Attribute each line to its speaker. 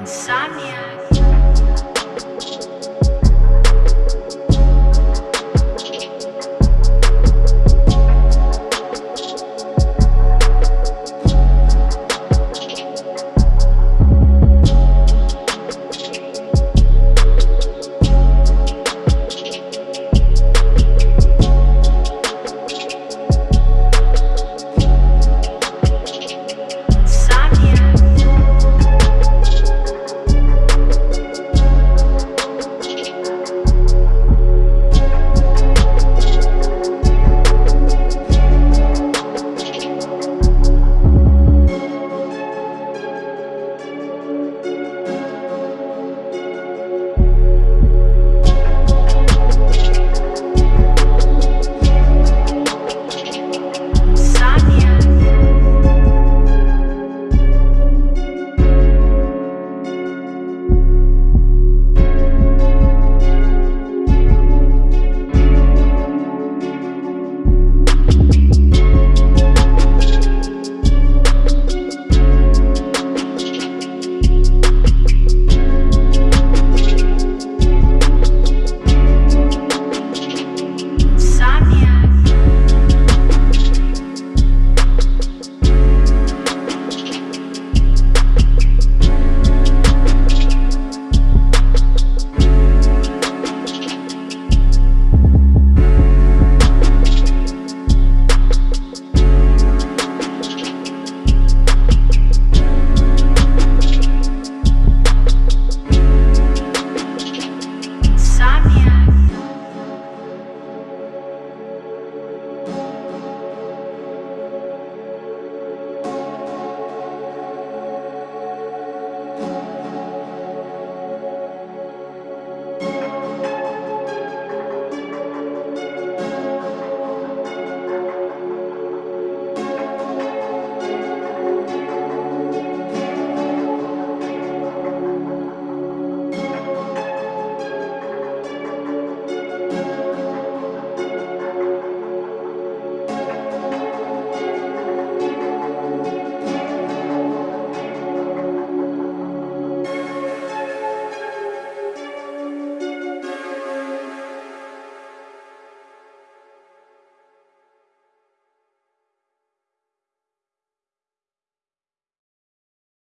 Speaker 1: insomnia.